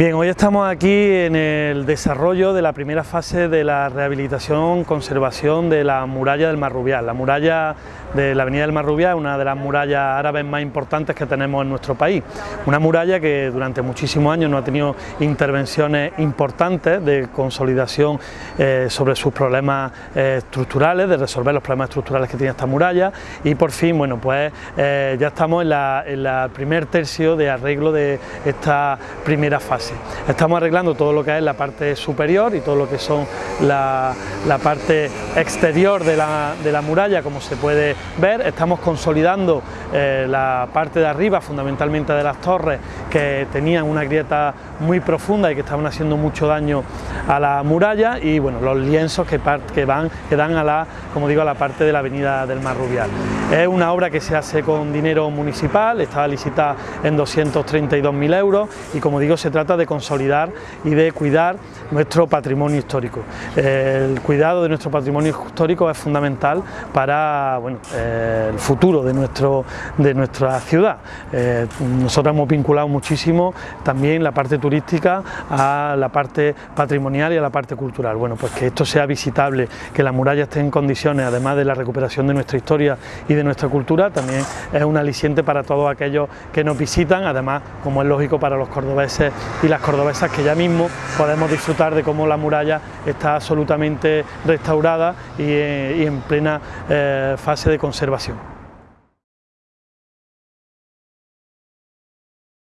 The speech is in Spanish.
Bien, hoy estamos aquí en el desarrollo de la primera fase de la rehabilitación, conservación de la muralla del Marrubial. La muralla de la avenida del Marrubial es una de las murallas árabes más importantes que tenemos en nuestro país. Una muralla que durante muchísimos años no ha tenido intervenciones importantes de consolidación eh, sobre sus problemas eh, estructurales, de resolver los problemas estructurales que tiene esta muralla y por fin, bueno, pues eh, ya estamos en el primer tercio de arreglo de esta primera fase. Estamos arreglando todo lo que es la parte superior y todo lo que son la, parte exterior de la, muralla, como se puede ver. Estamos consolidando eh, la parte de arriba, fundamentalmente de las torres, que tenían una grieta muy profunda y que estaban haciendo mucho daño a la muralla y bueno, los lienzos que, van, que dan a la, como digo, a la parte de la avenida del Mar Rubial. Es una obra que se hace con dinero municipal, estaba licitada en 232.000 euros y como digo se trata de consolidar y de cuidar nuestro patrimonio histórico. El cuidado de nuestro patrimonio histórico es fundamental para bueno, el futuro de, nuestro, de nuestra ciudad. Eh, nosotros hemos vinculado muchísimo también la parte turística a la parte patrimonial y a la parte cultural. Bueno, pues que esto sea visitable, que la muralla esté en condiciones, además de la recuperación de nuestra historia y de nuestra cultura, también es un aliciente para todos aquellos que nos visitan, además, como es lógico para los cordobeses y las cordobesas, que ya mismo podemos disfrutar de cómo la muralla está absolutamente restaurada y, eh, en plena eh, fase de conservación.